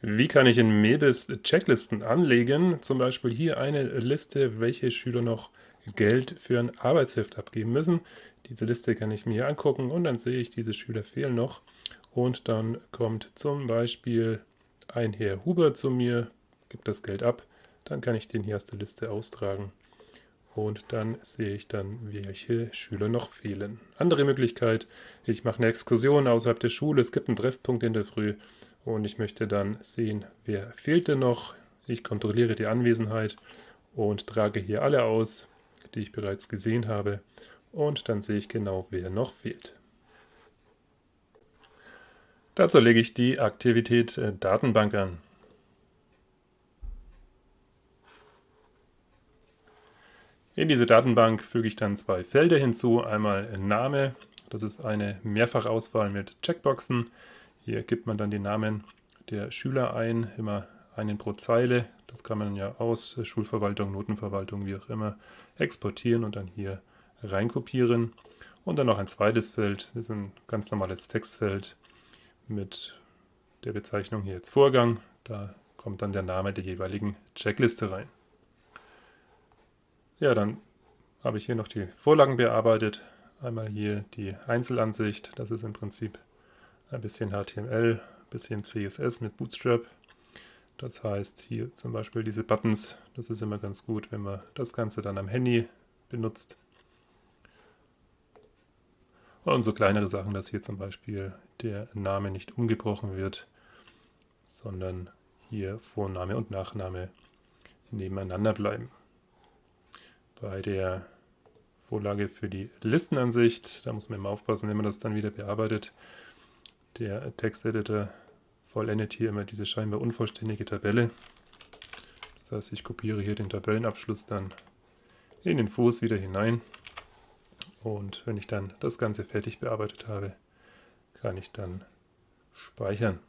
Wie kann ich in Mebis Checklisten anlegen? Zum Beispiel hier eine Liste, welche Schüler noch Geld für ein Arbeitsheft abgeben müssen. Diese Liste kann ich mir angucken und dann sehe ich, diese Schüler fehlen noch. Und dann kommt zum Beispiel ein Herr Huber zu mir, gibt das Geld ab. Dann kann ich den hier aus der Liste austragen. Und dann sehe ich dann, welche Schüler noch fehlen. Andere Möglichkeit, ich mache eine Exkursion außerhalb der Schule, es gibt einen Treffpunkt in der Früh und ich möchte dann sehen, wer fehlt denn noch. Ich kontrolliere die Anwesenheit und trage hier alle aus, die ich bereits gesehen habe und dann sehe ich genau, wer noch fehlt. Dazu lege ich die Aktivität äh, Datenbank an. In diese Datenbank füge ich dann zwei Felder hinzu, einmal Name, das ist eine Mehrfachauswahl mit Checkboxen, hier gibt man dann die Namen der Schüler ein, immer einen pro Zeile. Das kann man ja aus Schulverwaltung, Notenverwaltung, wie auch immer, exportieren und dann hier reinkopieren. Und dann noch ein zweites Feld, das ist ein ganz normales Textfeld mit der Bezeichnung hier jetzt Vorgang. Da kommt dann der Name der jeweiligen Checkliste rein. Ja, dann habe ich hier noch die Vorlagen bearbeitet. Einmal hier die Einzelansicht, das ist im Prinzip ein bisschen HTML, ein bisschen CSS mit Bootstrap. Das heißt, hier zum Beispiel diese Buttons, das ist immer ganz gut, wenn man das Ganze dann am Handy benutzt. Und so kleinere Sachen, dass hier zum Beispiel der Name nicht umgebrochen wird, sondern hier Vorname und Nachname nebeneinander bleiben. Bei der Vorlage für die Listenansicht, da muss man immer aufpassen, wenn man das dann wieder bearbeitet, der Texteditor vollendet hier immer diese scheinbar unvollständige Tabelle. Das heißt, ich kopiere hier den Tabellenabschluss dann in den Fuß wieder hinein. Und wenn ich dann das Ganze fertig bearbeitet habe, kann ich dann speichern.